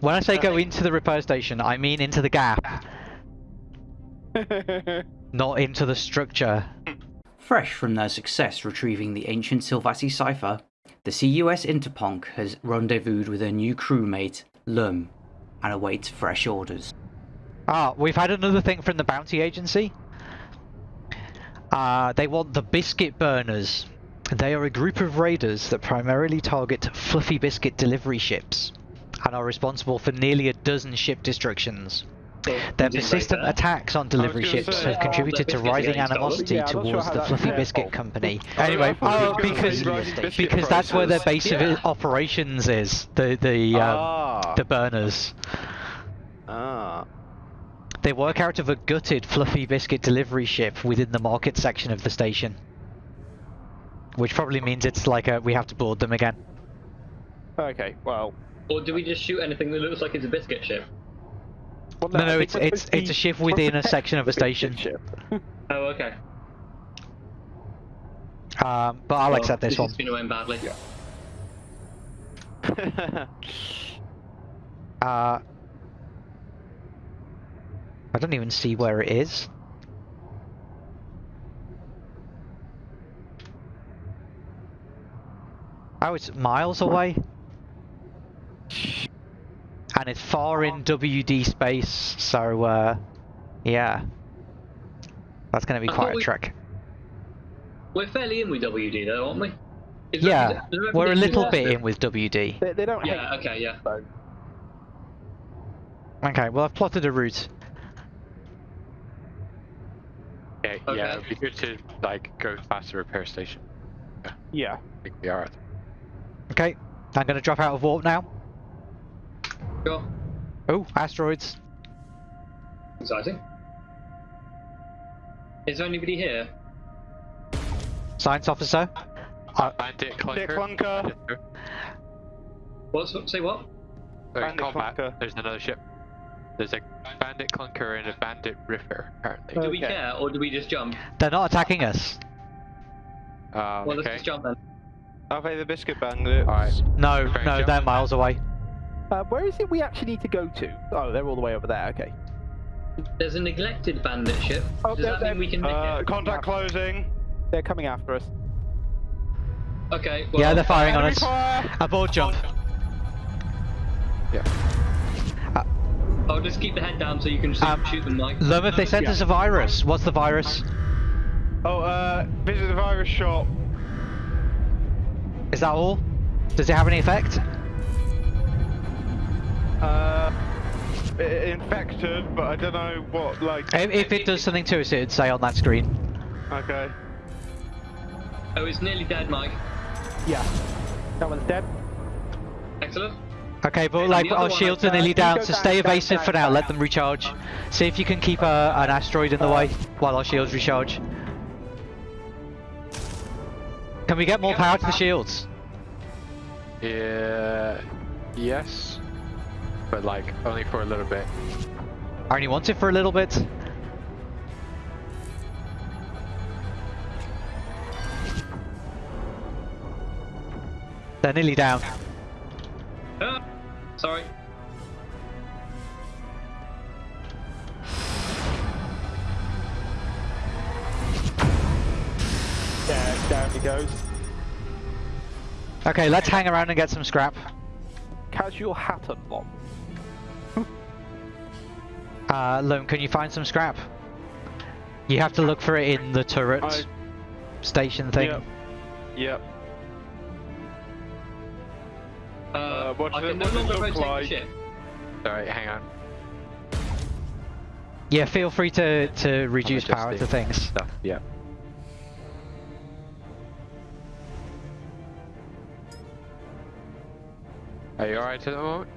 When I say go into the repair station, I mean into the gap, not into the structure. Fresh from their success retrieving the ancient Sylvassi cipher, the CUS Interponk has rendezvoused with her new crewmate, Lum, and awaits fresh orders. Ah, we've had another thing from the bounty agency. Uh, they want the biscuit burners. They are a group of raiders that primarily target fluffy biscuit delivery ships and are responsible for nearly a dozen ship destructions. Their persistent attacks on delivery ships say, have contributed the to rising animosity Yeah, I'm sure towards the Fluffy Biscuit fault. Company. Oh, Anyway, oh, because because rising biscuit because that's where their prices. base of operations is. The the um, ah. the burners. ah. They work out of a gutted Fluffy Biscuit delivery ship within the market section of the station. Which probably means it's like a, we have to board them again. Okay, well. Or do we just shoot anything that looks like it's a biscuit ship? well No, I no, think it's it's supposed it's a ship within a section of a station. ship. Oh, okay. Um, but I'll Well, accept this one. has been going badly. Yeah. Uh, I don't even see where it is. Oh, it's miles away. And it's far in WD space, so uh, yeah. That's going to be I quite a we- trek. We're fairly in with WD though, aren't we? Is Yeah, that we're a little bit lost in with WD. They, they don't Yeah, hate okay, yeah. so. Okay, well I've plotted a route. Yeah, Okay. yeah, it'd be good to like go past the repair station. Yeah. I think we are. at- Okay, I'm going to drop out of warp now. Sure. Oh, asteroids. Exciting. Is there anybody here? Science officer. Uh, Bandit Bandit clunker. clunker. What's say what? Sorry, Bandit combat. clunker. There's another ship. There's a bandit clunker and a bandit riffer apparently. Do we Okay. care or do we just jump? they're not attacking us. Um, Well, let's just jump then. Are they the biscuit bandits? Alright. No, Fair no, jump. they're miles away. Uh, where is it we actually need to go to? Oh, they're all the way over there. Okay. There's a neglected bandit ship. Oh, Does that mean we can nick Uh, it? contact closing. They're coming after us. Okay. Well, yeah, they're firing on us. fire! Aboard jump. I'll just keep the head down so you can shoot, Um, shoot them like. Lum, if they sent Yeah. us a virus, what's the virus? Oh, uh, visit the virus shop. Is that all? Does it have any effect? Uh, infected, but I don't know what, like, If, if it does something to us, it'd say on that screen. okay. Oh, it's nearly dead, Mike. Yeah. That one's dead. Excellent. Okay, but And like our shields are nearly uh, down, so down, stay down, evasive down, for now. down. Let them recharge. See if you can keep a, an asteroid in the way while our shields recharge. Can we get more power to the shields? Yeah. Yes. But like only for a little bit. I only want it for a little bit. They're nearly down. Ah, sorry. There, down he goes. Okay, let's hang around and get some scrap. Casual hat unlock. Uh, Lone, can you find some scrap? You have to look for it in the turret I- station thing. Yep. Yep. Uh, what I does can it- no what does it longer look rotate like? ship. Sorry, hang on. Yeah, feel free to, to reduce power to things. Stuff. Yeah. Are you alright at the moment?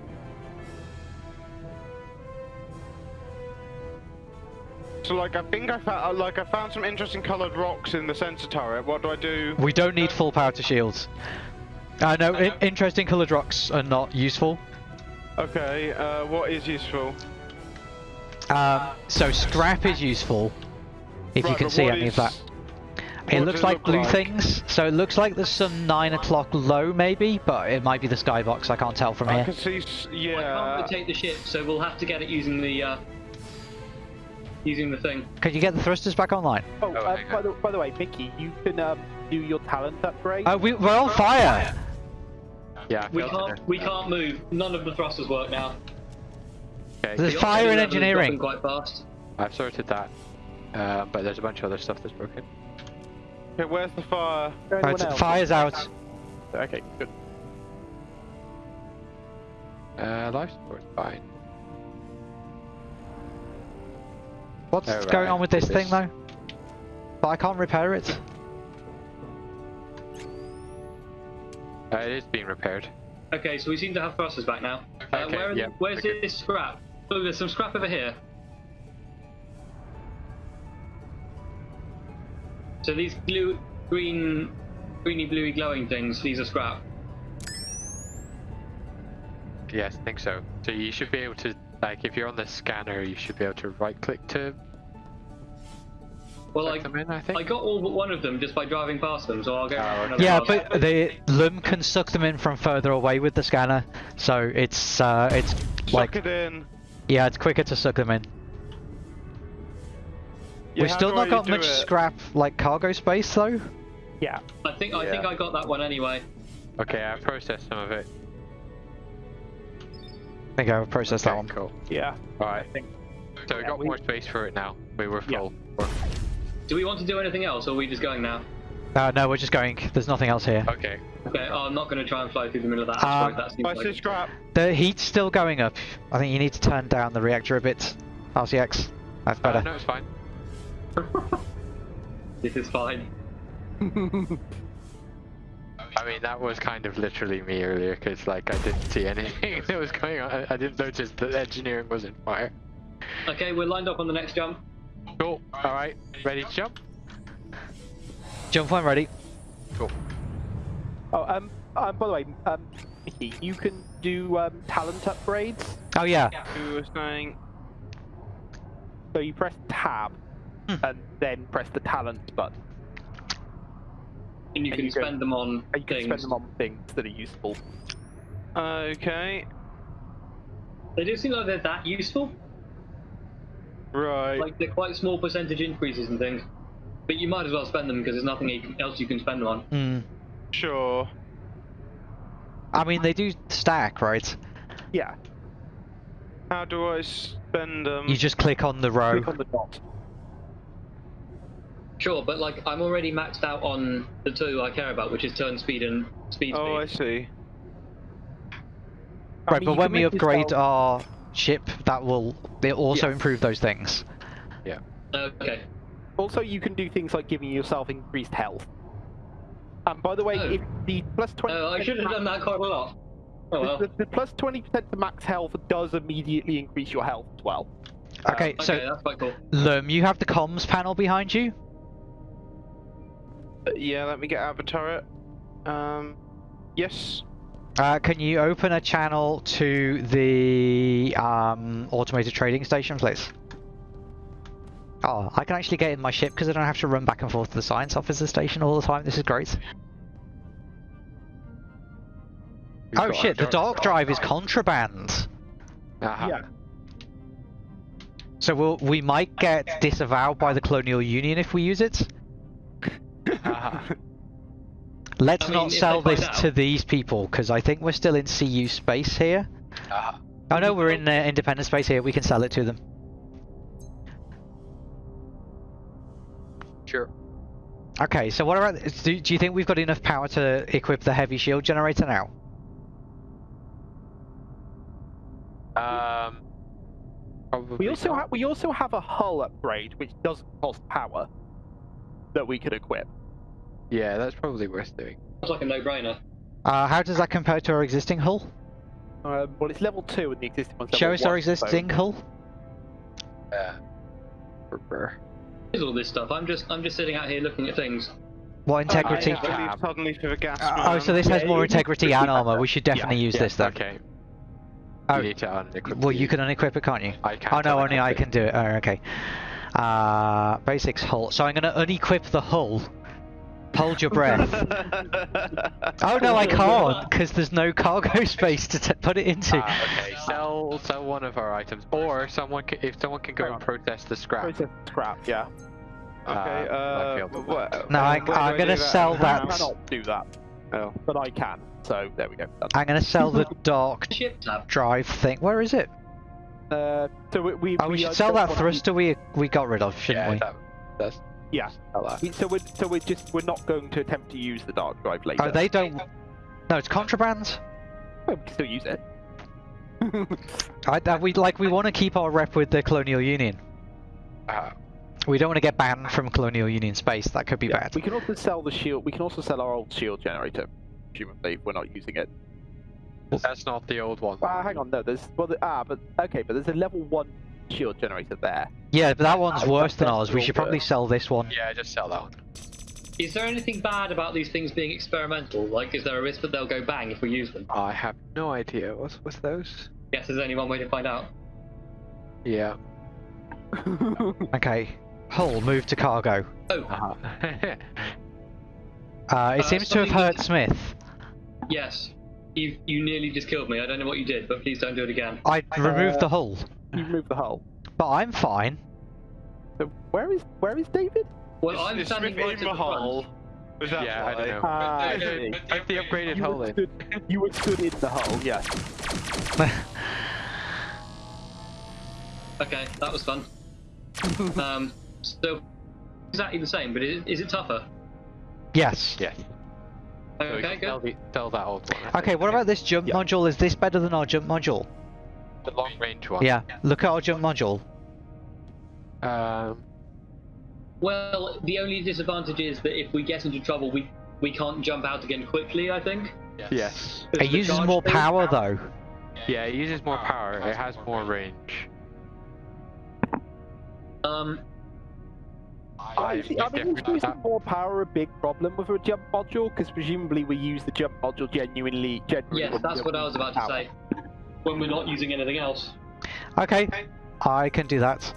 So, like, I think I found, like, I found some interesting coloured rocks in the sensor turret. What do I do? We don't need full power to shields. Uh, no, I know. interesting coloured rocks are not useful. Okay, uh, what is useful? Um, so scrap is useful, if you can see any is- of that. It looks does it like look blue like? things, so it looks like there's some 9 o'clock low maybe, but it might be the skybox, I can't tell from I here. can see. s- I Yeah. can't rotate the ship, so we'll have to get it using the uh, using the thing. Can you get the thrusters back online? Oh, Oh, hang by, the, by the way, Mickey, you can um, do your talent upgrade. Oh, we, we're on fire! Yeah, We can't we can't move. None of the thrusters work now. Okay, There's The fire oxygen in engineering. Quite fast. I've sorted that. Um, but there's a bunch of other stuff that's broken. Okay, where's the fire? Is Right, else? fire's out. Okay, good. Uh, life support's fine. What's Oh, going on with this this- thing though? But I can't repair it. Uh, it is being repaired. Okay, so we seem to have thrusters back now. Uh, Okay, where are the- where's okay. this scrap? Oh, there's some scrap over here. So these blue, green, greeny, bluey, glowing things. These are scrap. Yes, I think so. So you should be able to, like, if you're on the scanner, you should be able to right-click to Well, suck I them in. I think. I got all but one of them just by driving past them, so I'll go. Oh, around okay. Yeah, pass. but the LUM can suck them in from further away with the scanner, so it's uh, it's Suck like it in. yeah, it's quicker to suck them in. Yeah, We've still not got much it? scrap like cargo space though. Yeah. I think I think I got that one anyway. Okay, I've processed some of it. I think I've processed that one. Cool. Yeah. Alright. So we Yeah, got we- more space for it now. We were Yeah. full. Do we want to do anything else, or are we just going now? Uh, no, we're just going. There's nothing else here. Okay. Okay, oh, I'm not going to try and fly through the middle of that. Um, asteroid, that seems I like see scrap. The heat's still going up. I think you need to turn down the reactor a bit. RCX. That's Uh, better. no, it's fine. this is fine. I mean, that was kind of literally me earlier, because, like, I didn't see anything that was going on. I, I didn't notice that engineering was in fire. Okay, we're lined up on the next jump. Cool. Alright, ready to jump? Jump when ready. Cool. Oh, um, um, by the way, um, you can do um, talent upgrades. Oh yeah. You were saying. So you press tab. And then press the talent button. And you And can you go- spend them on And you can things. spend them on things that are useful. Okay. They do seem like they're that useful. Right. Like they're quite small percentage increases and things. But you might as well spend them because there's nothing else you can spend them on. Hmm. Sure. I mean, they do stack, right? Yeah. How do I spend them? You just click on the row. Click on the dot. Sure, but like I'm already maxed out on the two I care about, which is turn speed and speed Oh, I speed. see. I Right, mean, but when we upgrade yourself- our ship, that will it also Yeah. improve those things. Yeah. Okay. Also, you can do things like giving yourself increased health. And by the way, Oh. if the plus twenty, Oh, I should have done that quite a lot. Oh well. The, the plus twenty percent to max health does immediately increase your health as well. Okay, uh, Okay, so that's quite cool. Lum, you have the comms panel behind you. Uh, yeah, let me get out of the turret. Um. Yes. Uh, can you open a channel to the um, automated trading station, please? Oh, I can actually get in my ship because I don't have to run back and forth to the science officer station all the time. This is great. We've oh shit, the dark drive is contraband. Aha. Yeah. So we'll, we might get disavowed by the Colonial Union if we use it. Aha. Let's I mean, not sell this out- to these people because I think we're still in CU space here. Aha. Oh no, we're in uh, independent space here. We can sell it to them. Sure. Okay, so what about? Do, do you think we've got enough power to equip the heavy shield generator now? Um. Probably We also have we also have a hull upgrade which doesn't cost power that we could equip. Yeah, that's probably worth doing. Sounds like a no-brainer. Uh, how does that compare to our existing hull? Um, well, it's level two, and the existing one's Show level us our one, so- existing hull. Uh. brr. Here's all this stuff. I'm just I'm just sitting out here looking at things. What integrity? I believe suddenly for the gas. oh, so this Yeah, has more integrity and armor. We should definitely use Yeah, this then. Okay. Oh, You need to unequip. well, you can unequip it, can't you? I can't. Oh no, only I can do it. Oh, okay. Uh, basics hull. So I'm going to unequip the hull Hold your breath. Oh no, I can't, because there's no cargo space to t- put it into. Ah, okay, sell sell one of our items, or someone can, if someone can go Hang and on. protest the scrap. Process scrap, yeah. Okay, Uh, I uh, failed the what- No, I- where do I'm gonna do sell I that. cannot do that, Oh. but I can. So there we go. Done. I'm gonna sell the dark Ship drive thing. Where is it? Uh, so we, we, Oh, we we, should uh, sell that thruster we we got rid of, shouldn't yeah, we? that, that's Yeah. sell So we're so we're just we're not going to attempt to use the dark drive later. Oh, they don't. No, it's contraband. Well, we can still use it. I, uh, we like we want to keep our rep with the Colonial Union. Uh, We don't want to get banned from Colonial Union space. That could be Yeah, bad. We can also sell the shield. We can also sell our old shield generator. Presumably, if we're not using it. that's not the old one. Ah, hang on. No, there's well, the, ah, but okay, but there's a level one shield generator there. Yeah, but that one's Oh, worse than ours. We should probably sell this one. Yeah, just sell that one. Is there anything bad about these things being experimental? Like, is there a risk that they'll go bang if we use them? I have no idea. What's what's those? Yes, there's only one way to find out. Yeah. Okay. Hull, move to cargo. Oh. Uh, it Uh, seems to have hurt that- Smith. yes. You you nearly just killed me. I don't know what you did, but please don't do it again. I removed the hull, you move the hull. but I'm fine. So where is where is David? Well, Is- I'm is standing right in the the front. hole. Was that yeah, I don't know. I But, uh, see. but I've the upgraded You hull were, in. stood, you were stood in the hull. Yes. Okay, that was fun. um, still exactly the same, but is, is it tougher? yes. Yeah. Okay, can sell, good. the, sell that old one. Okay, what about this jump Yeah. module? Is this better than our jump module? The long range one? Yeah. Look at our jump module. Um, Well, the only disadvantage is that if we get into trouble, we we can't jump out again quickly. I think. yes. Because It uses charge more thing- power though. Yeah, it uses more power. It has more range. Um, I, I, see, I mean, is using more power a big problem with a jump module? Because presumably we use the jump module genuinely. genuinely yes, that's what I was about to say. When we're not using anything else, Okay. I can do that.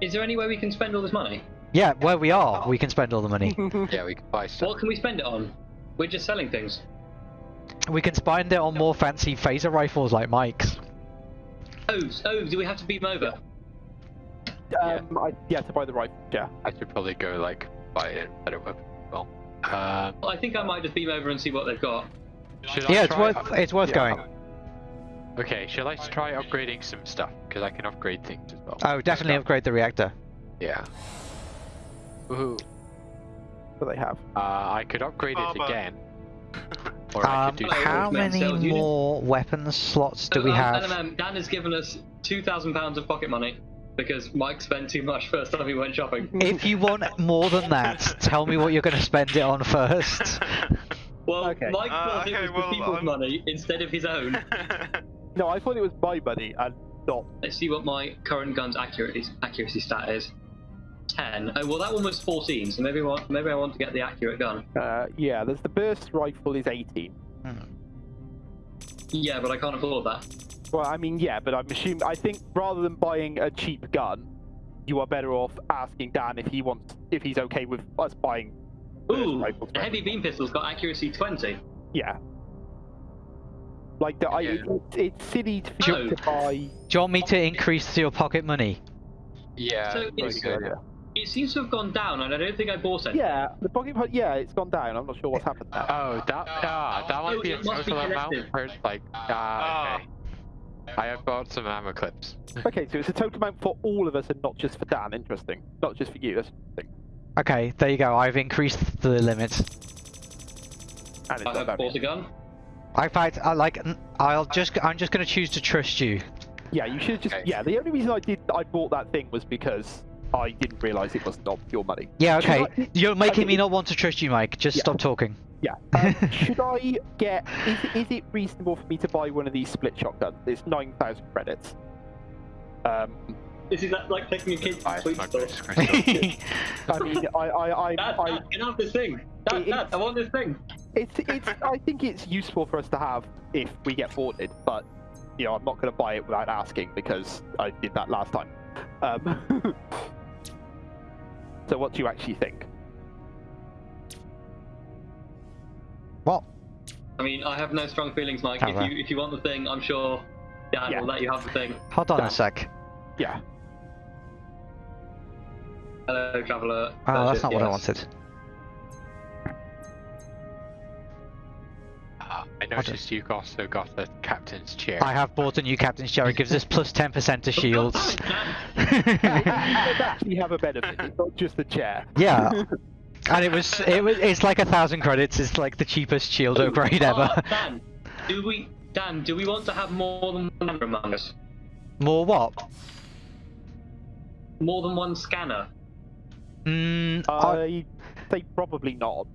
is there any way we can spend all this money? Yeah, where we are, we can spend all the money. yeah, we can buy stuff. What can we spend it on? We're just selling things. We can spend it on more fancy phaser rifles like Mike's. Oh, s- oh, do we have to beat them over? Um, I, yeah, to buy the rifle. Yeah. I should probably go like buy a better weapon. Well, um, Well, I think I might just beam over and see what they've got. should I Yeah, it's worth it's worth Yeah. going. Okay, shall I try upgrading some stuff because I can upgrade things as well. Oh, definitely Stuff. upgrade the reactor. Yeah. Woohoo. What they have. Uh, I could upgrade it again. Or I Um, could do. How many sales unit. more weapons slots do we um, have? LMM, Dan has given us two thousand pounds of pocket money because Mike spent too much first time he went shopping. If you want more than that, tell me what you're going to spend it on first. Well, Okay. Mike Uh, okay, it was well, the people's I'm- money instead of his own. No, I thought it was my money and not. Let's see what my current gun's accuracy accuracy stat is. Ten. Oh well, that one was fourteen. So maybe I want maybe I want to get the accurate gun. Uh, yeah, there's the burst rifle is 18. Yeah, but I can't afford that. Well, I mean, yeah, but I'm assuming. I think rather than buying a cheap gun, you are better off asking Dan if he wants, if he's okay with us buying. burst Ooh, rifles. the heavy beam pistol's got accuracy twenty. Yeah. Like the, I, Yeah. it, it's silly to, Oh. to buy. Do you want me to increase your pocket money? Yeah. So it's- good. It seems to have gone down, and I don't think I bought any. Yeah, the pocket. Yeah, it's gone down. I'm not sure what's happened there. Oh, that ah, that might Oh, be a it must be total amount for like ah, okay. I have bought some ammo clips. Okay, so it's a total amount for all of us and not just for Dan. Interesting. Not just for you. That's interesting. Okay, there you go. I've increased the limit. And it's I have bought a gun. In fact, I like. I'll just. I'm just going to choose to trust you. Yeah, you should just. Okay. Yeah, the only reason I did I bought that thing was because I didn't realise it was not your money. Yeah. Okay. I- You're making okay. me not want to trust you, Mike. Just Yeah. stop talking. Yeah. Um, should I get? Is, it- is it reasonable for me to buy one of these split shotguns? It's nine thousand credits. Um, This is like- like taking a kid to Buy the sweet store. I mean, I, I, I, Dad, I, Dad, can I have this thing? Dad, It- Dad, I want this thing. It's, it's, I think it's useful for us to have if we get boarded, but you know, I'm not going to buy it without asking because I did that last time. Um, so, what do you actually think? What? I mean, I have no strong feelings, Mike. If right. you if you want the thing, I'm sure Dan Yeah. will let you have the thing. Hold on Yeah. a sec. Yeah. Hello, traveller. Oh, that's not what I wanted. I noticed you've also got the captain's chair. I have bought a new captain's chair. It gives us plus 10% to shields. It does actually have a benefit. It's not just the chair. yeah. And it was, it was, it's like a thousand credits. It's like the cheapest shield upgrade ever. Oh, Dan, do we Dan? Do we want to have more than one scanner among us? More what? More than one scanner? Mm, I, I say probably not.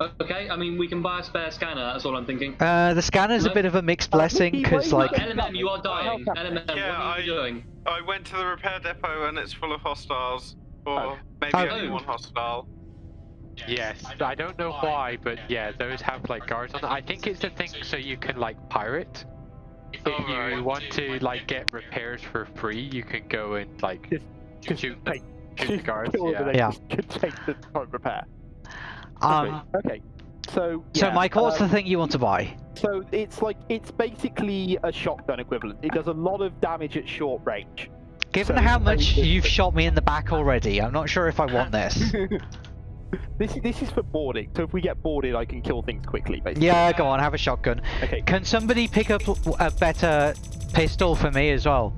Okay, I mean we can buy a spare scanner. That's all I'm thinking. uh, the scanner's a bit of a mixed blessing because, like, LMM, you are dying. LMM, Yeah, what are you I- doing? I went to the repair depot and it's full of hostiles. Or Oh. maybe Oh. only one hostile. Yes, I don't know why, but yeah, those have like guards on them. I think it's the thing so you can like pirate. If you right. want to like get repairs for free, you can go and like Just- Just shoot, take, shoot the guards. kill them Yeah. and then Yeah. just could take the current repair. Um, Okay. So. so yeah, Mike, what's um, the thing you want to buy? So it's like it's basically a shotgun equivalent. It does a lot of damage at short range. Given so how much you've shot me in the back already, I'm not sure if I want this. this this is for boarding. So if we get boarded, I can kill things quickly. Basically. yeah, go on, have a shotgun. Okay. Can somebody pick up a better pistol for me as well?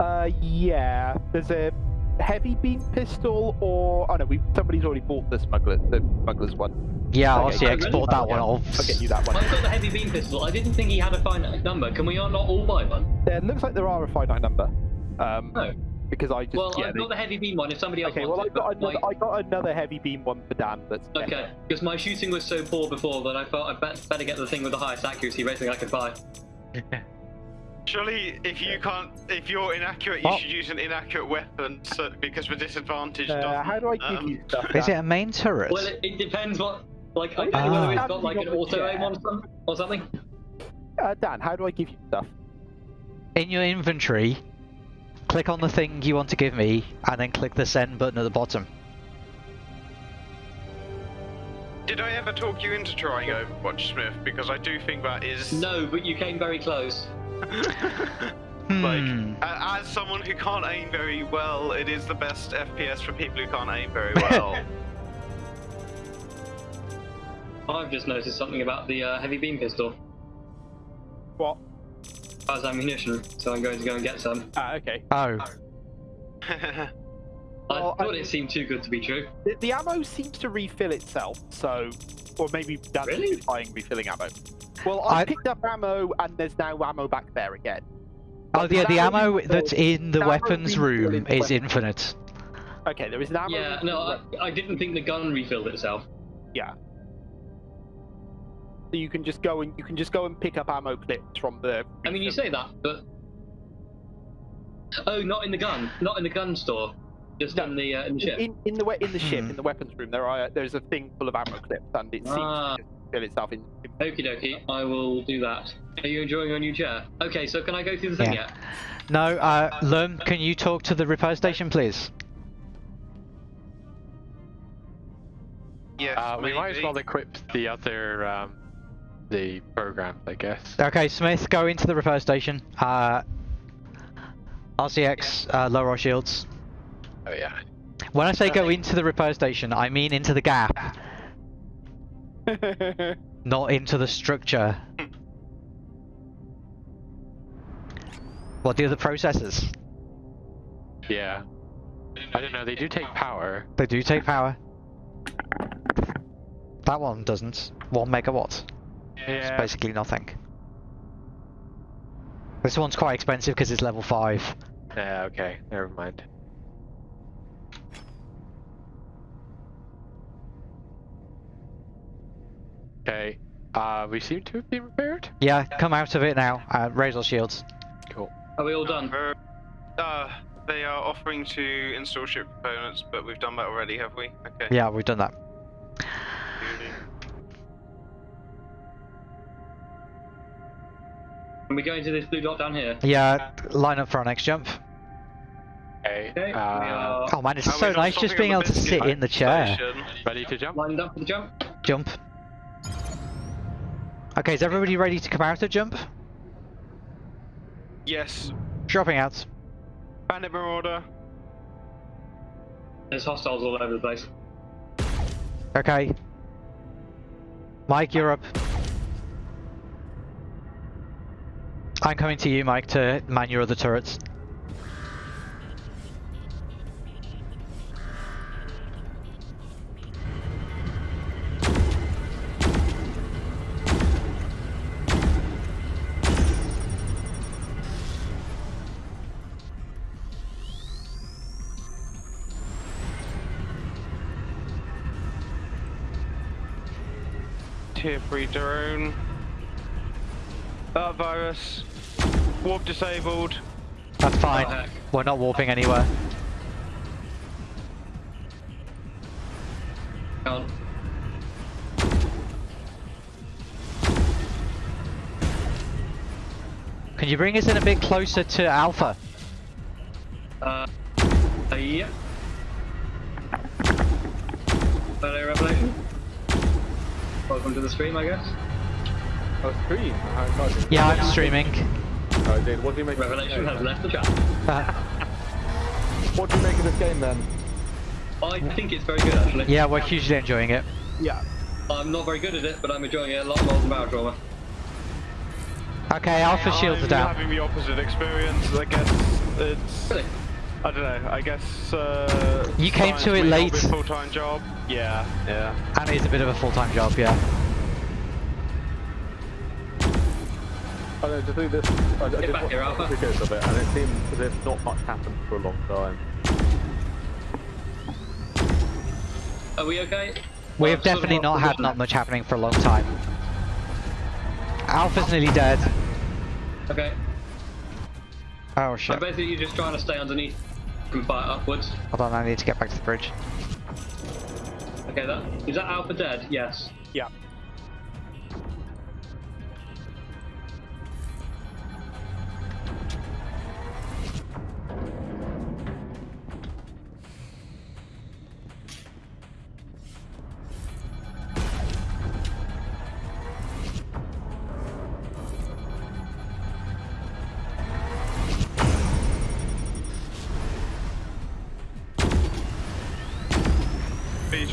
Uh, yeah. There's a heavy beam pistol, or oh no, we somebody's already bought the smuggler, the smuggler's one. Yeah, Okay. RCX Oh, really? bought that one Yeah. off. I'll get you that one. I've got the heavy beam pistol. I didn't think he had a finite number. Can we all not all buy one? There looks like there are a finite number. Um, No. because I just Well, yeah. I've they- got the heavy beam one. If somebody else Okay, well wants I it, got but another, my- I got another heavy beam one for Dan. That's. Okay, because my shooting was so poor before that I thought I'd better get the thing with the highest accuracy rating I could buy. Surely, if you can't, if you're inaccurate, you Oh. should use an inaccurate weapon, so, because the disadvantage Uh, how do I give um, you stuff? Is it a main turret? Well, it, it depends what. Like, I don't know whether it's got like an auto aim on some, or something. Uh, Dan, how do I give you stuff? In your inventory, click on the thing you want to give me, and then click the send button at the bottom. Did I ever talk you into trying Overwatch, Smith? Because I do think that is. No, but you came very close. Hmm. like, a- as someone who can't aim very well, it is the best FPS for people who can't aim very well. I've just noticed something about the uh, heavy beam pistol. What? As ammunition, so I'm going to go and get some. Ah, okay. Oh, I Well, I uh, thought mean- it seemed too good to be true. The, the ammo seems to refill itself, so, or maybe that's Really? been buying refilling ammo. Well, I, I- picked up ammo, and there's now ammo back there again. oh But yeah, the ammo ammo refill- that's in the weapons room in the is weapon. infinite. Okay, there is an ammo. Yeah, no, I, I didn't think the gun refilled itself. Yeah. So you can just go and you can just go and pick up ammo clips from the. I mean, you say that, but oh, not in the gun, not in the gun store, just No. in the uh, in the ship. in, in the we- in the ship Hmm. in the weapons room there are there's a thing full of ammo clips and it seems Ah. to fill itself in. in- Okie dokie, I will do that. Are you enjoying your new chair? Okay, so can I go through the thing Yeah. yet? No, uh, Lum, can you talk to the repair station, please? yes, Uh, we might as well equip the other um, the programs, I guess. Okay, Smith, go into the repair station. Uh, RCX, uh, lower our shields. Oh yeah. When I say go into the repair station, I mean into the gap, not into the structure. What do the processors? Yeah. I don't know. They do take power. They do take power. That one doesn't. One megawatt. Yeah. It's basically nothing. This one's quite expensive because it's level 5. Yeah. Okay. Never mind. Okay. Uh, we seem to have been repaired. Yeah, come out of it now. Uh, raise our shields. Cool. Are we all done? Uh, uh, they are offering to install ship components, but we've done that already, have we? Okay. Yeah, we've done that. Can we go into this blue dot down here? Yeah, line up for our next jump. Okay. Okay, Uh, Oh man, it's so nice just being able to sit biscuit in the chair. ready to jump? lined up for the jump. Jump. Okay, is everybody ready to come out of jump? Yes. Dropping out. Bandit Marauder. There's hostiles all over the place. Okay. Mike, you're up. I'm coming to you, Mike, to man your other turrets. 3 drone. Uh, virus. Warp disabled. That's fine. Oh. We're not warping anywhere. Can't. Can you bring us in a bit closer to Alpha? Uh, uh, yeah. Welcome to the stream, I guess. Oh, stream. How. Yeah, I'm streaming. Oh, dude, what do you make? Of Revelation this has game, left the chat. What do you make of this game then? I think it's very good, actually. yeah, we're hugely enjoying it. Yeah. I'm not very good at it, but I'm enjoying it a lot more than Barotrauma. Okay, Alpha shields are I'm down. having the opposite experience. I guess it's. Really? I don't know. I guess. Uh, You came to science it may not late. be a Full-time job. Yeah. Yeah. And it's a bit of a full-time job, yeah. I know, to do this, I, I did back watch here, Alpha. videos of it, and it seems as if not much happened for a long time. Are we okay? We Well, have definitely not had not much happening for a long time. Alpha's nearly dead. Okay. Oh So shit. basically you're just trying to stay underneath and fire upwards. Hold on, I need to get back to the bridge. Okay, that is that Alpha dead? Yes. Yeah.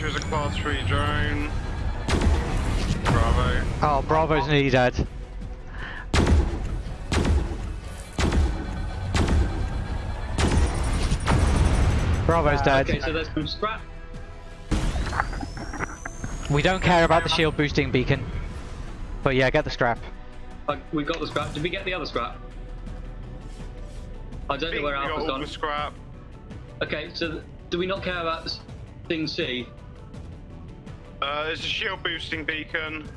Feature is a class 3 drone. Bravo. Oh, Bravo's needed. dead. Bravo's dead. Okay, so there's some scrap. We don't care about the shield boosting beacon. But yeah, get the scrap. Uh, we got the scrap. Did we get the other scrap? I don't know Think where we got Alpha's all gone. the scrap. Okay, so do we not care about s- thing C? Uh, there's a shield boosting beacon.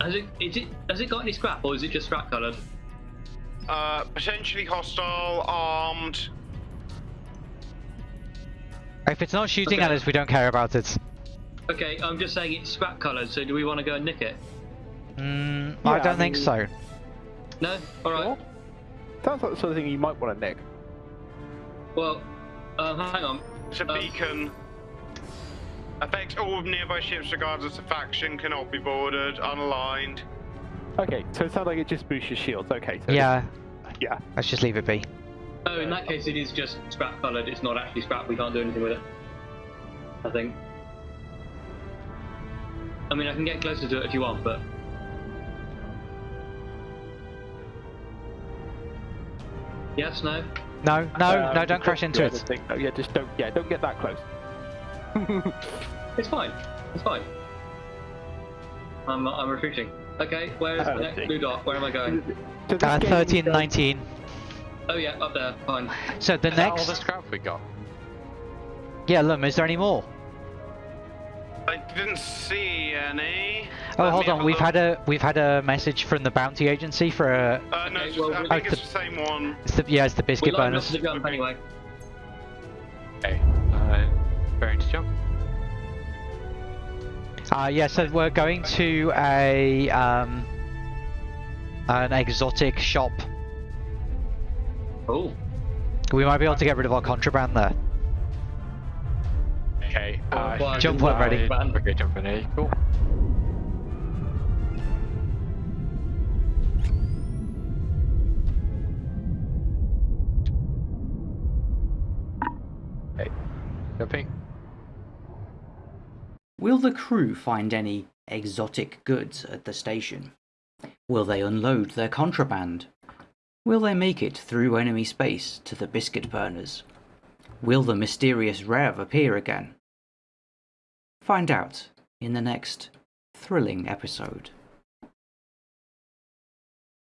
Has it, is it, has it got any scrap or is it just scrap coloured? Uh, potentially hostile, armed. If it's not shooting Okay. at us, we don't care about it. Okay, I'm just saying it's scrap coloured, so do we want to go and nick it? Mm, Yeah, I I don't think mean- so. No? Alright. Sounds like the sort of thing you might want to nick. Well, um, hang on. It's a Uh, beacon. Affects all nearby ships regardless of faction, cannot be boarded, unaligned. Okay, so it sounds like it just boosts your shields. Okay, so Yeah, yeah. let's just leave it be. Oh, in that case it is just scrap coloured, it's not actually scrap, we can't do anything with it. I think. I mean, I can get closer to it if you want, but... Yes, no? No, no, Um, no, don't crash into it. just no, yeah, just don't. Yeah, don't get that close. It's fine. It's fine. I'm, I'm retreating. Okay, where's Oh, the next blue dot? Where am I going? So this Uh, game 13, 19. Oh yeah, up there, fine. So the Is that all the scrap we got? Yeah, Lum, is there any more? I didn't see any. Oh, Let hold on. We've look. had a we've had a message from the bounty agency for a. Uh, no, Okay, it's well, I think Oh, it's the- the same one. It's the, yeah, it's the biscuit line bonus. the jump anyway. Uh, yeah, so we're going to a um, an exotic shop. Oh, We might be able to get rid of our contraband there. Okay. Uh, well, Jump when ready. Okay, jump when ready. Cool. Will the crew find any exotic goods at the station? Will they unload their contraband? Will they make it through enemy space to the biscuit burners? Will the mysterious Rev appear again? Find out in the next thrilling episode.